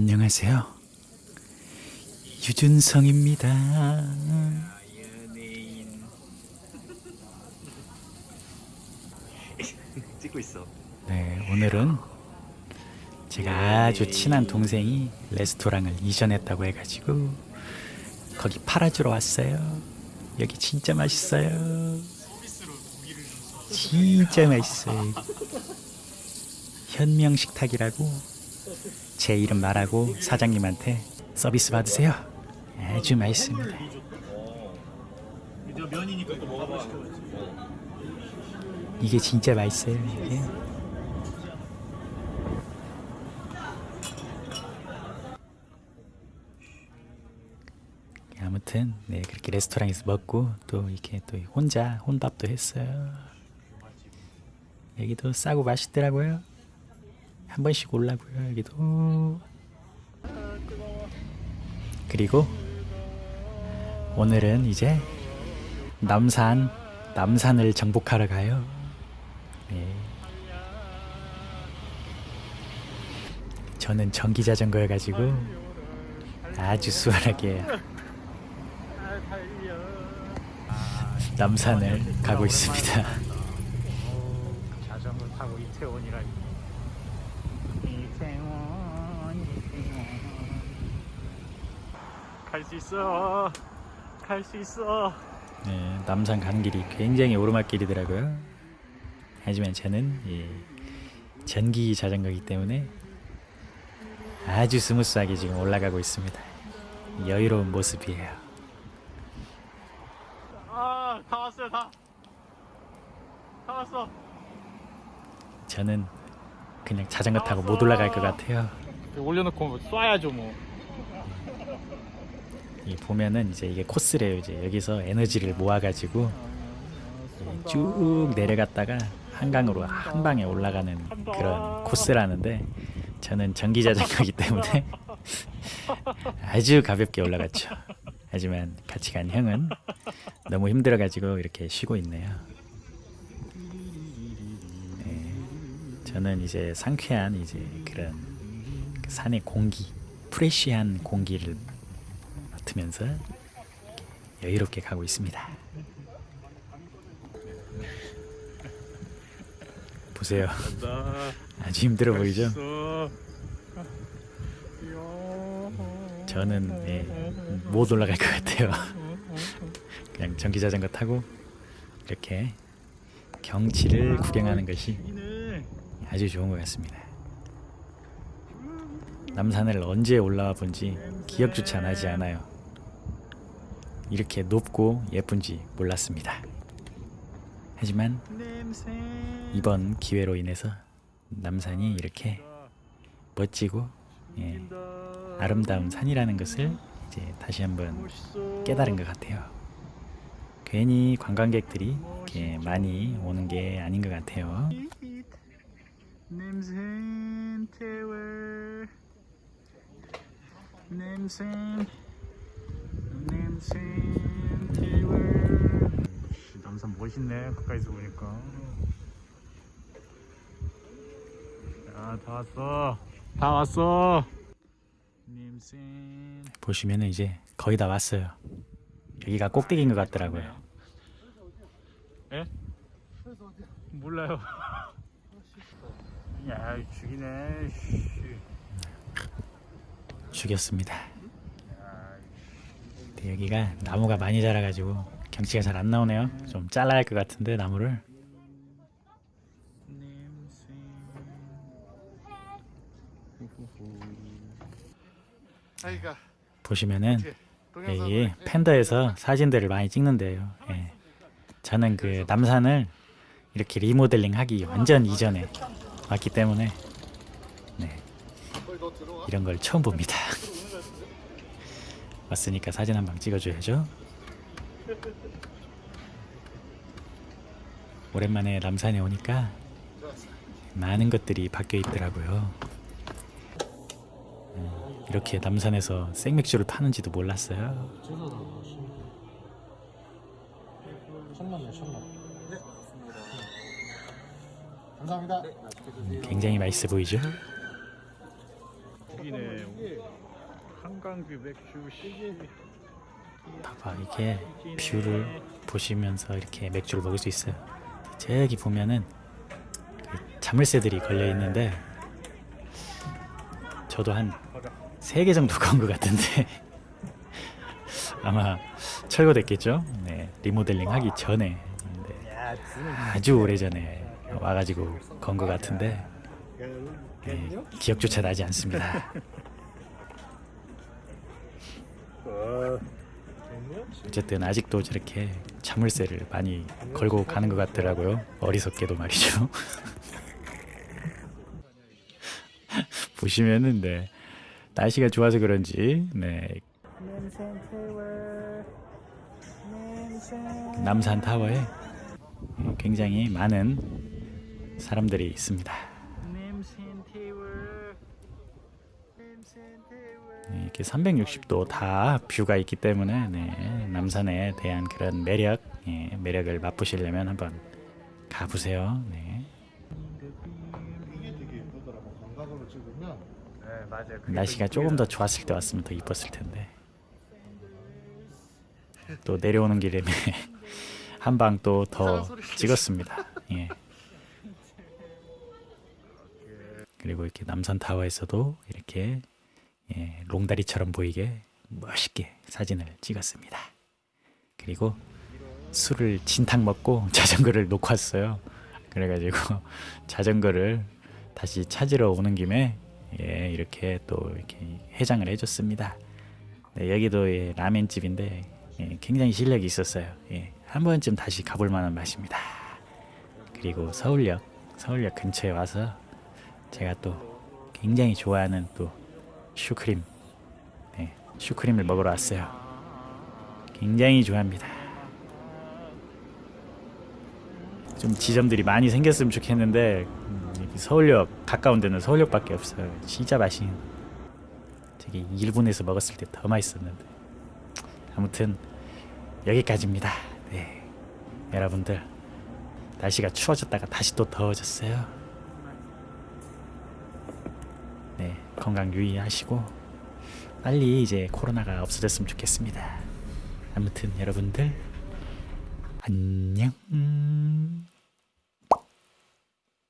안녕하세요. 유준성입니다. 찍고 있어. 네, 오늘은 제가 아주 친한 동생이 레스토랑을 이전했다고 해가지고 거기 팔아주러 왔어요. 여기 진짜 맛있어요. 진짜 맛있어요. 현명식탁이라고 제 이름 말하고 사장님한테 서비스 받으세요. 아주 맛있습니다. 이게 진짜 맛있어요. 이게. 아무튼 네 그렇게 레스토랑에서 먹고 또 이렇게 또 혼자 혼밥도 했어요. 여기도 싸고 맛있더라고요. 한 번씩 올라고요 여기도. 그리고 오늘은 이제 남산 남산을 정복하러 가요. 네. 저는 전기 자전거 여가지고 아주 수월하게 남산을 가고 있습니다. 이태원. 갈 수 있어. 갈 수 있어. 네, 남산 가는 길이 굉장히 오르막길이더라고요. 하지만 저는 이 전기 자전거이기 때문에 아주 smooth하게 지금 올라가고 있습니다. 여유로운 모습이에요. 아, 다 왔어요, 다. 다 왔어. 저는 그냥 자전거 타고 못 올라갈 것 같아요. 올려놓고 쏴야죠, 뭐. 이 보면은 이제 이게 코스래요. 이제 여기서 에너지를 모아가지고 쭉 내려갔다가 한강으로 한 방에 올라가는 그런 코스라는데 저는 전기 자전거이기 때문에 아주 가볍게 올라갔죠. 하지만 같이 간 형은 너무 힘들어가지고 이렇게 쉬고 있네요. 저는 이제 상쾌한 이제 그런 그 산의 공기, 프레시한 공기를 맡으면서 여유롭게 가고 있습니다. 보세요. 나 아주 힘들어 보이죠? 저는 예, 못 올라갈 것 같아요. 그냥 전기 자전거 타고 이렇게 경치를 구경하는 것이. 아주 좋은 것 같습니다. 남산을 언제 올라와 본지 기억조차 나지 않아요. 이렇게 높고 예쁜지 몰랐습니다. 하지만. 이번 기회로 인해서 남산이 이렇게 멋지고 예, 아름다운 산이라는 것을 이제 다시 한번. 깨달은 것 같아요. 괜히 관광객들이 이렇게 많이 오는 게 아닌 것 같아요. 냄새 태워. 냄새. 냄새 태워. 남산 멋있네 가까이서 보니까. 야, 다 왔어. 다 왔어. 냄새. 보시면은 이제 거의 다 왔어요. 여기가 꼭대기인 것 같더라고요. 예? 몰라요. 야, 죽이네. 씨. 죽였습니다. 근데 여기가 나무가 많이 자라가지고 경치가 잘 안 나오네요. 좀 잘라야 할 것 같은데 나무를. 보시면은 여기 팬더에서 사진들을 많이 찍는데요. 예. 저는 그 남산을 이렇게 리모델링 하기 완전 이전에 왔기 때문에 네. 이런 걸 처음 봅니다. 왔으니까 사진 한 방 찍어줘야죠. 오랜만에 남산에 오니까 많은 것들이 바뀌어 있더라고요. 음, 이렇게 남산에서 생맥주를 파는지도 몰랐어요. 감사합니다. 굉장히 맛있어 보이죠? 죽이네. 한강view 맥주 씨. 봐봐 이게 view를 보시면서 이렇게 맥주를 먹을 수 있어요. 저기 보면은 그 자물쇠들이 걸려 있는데 저도 한세개 정도 건 것 같은데 아마 철거됐겠죠. 네 리모델링 하기 전에 네, 아주 오래 전에 와가지고 건 것 같은데 네, 기억조차 나지 않습니다. 어쨌든 아직도 저렇게 자물쇠를 많이 걸고 가는 것 같더라고요. 어리석게도 말이죠. 보시면은 네 날씨가 좋아서 그런지 네 남산 타워에 굉장히 많은 사람들이 있습니다. 네, 이렇게 360도 다 뷰가 있기 때문에 네, 남산에 대한 그런 매력, 예, 매력을 맛보시려면 한번 가보세요. 네. 날씨가 조금 더 좋았을 때 왔으면 더 이뻤을 텐데 또 내려오는 길에 한방 또 더 찍었습니다. 예. 그리고 이렇게 남산 타워에서도 이렇게 예, 롱다리처럼 보이게 멋있게 사진을 찍었습니다. 그리고 술을 진탕 먹고 자전거를 놓고 왔어요. 그래가지고 자전거를 다시 찾으러 오는 김에 예, 이렇게 또 이렇게 해장을 해줬습니다. 네, 여기도 예, 라멘집인데 예, 굉장히 실력이 있었어요. 예, 한 번쯤 다시 가볼 만한 맛입니다. 그리고 서울역, 서울역 근처에 와서 제가 또 굉장히 좋아하는 또 슈크림, 네, 슈크림을 먹으러 왔어요. 굉장히 좋아합니다. 좀 지점들이 많이 생겼으면 좋겠는데 음, 서울역 가까운 데는 서울역 밖에 없어요. 진짜 맛있는. 되게 일본에서 먹었을 때 더 맛있었는데. 아무튼 여기까지입니다. 네, 여러분들 날씨가 추워졌다가 다시 또 더워졌어요. 네, 건강 유의하시고 빨리 이제 코로나가 없어졌으면 좋겠습니다. 아무튼 여러분들 안녕.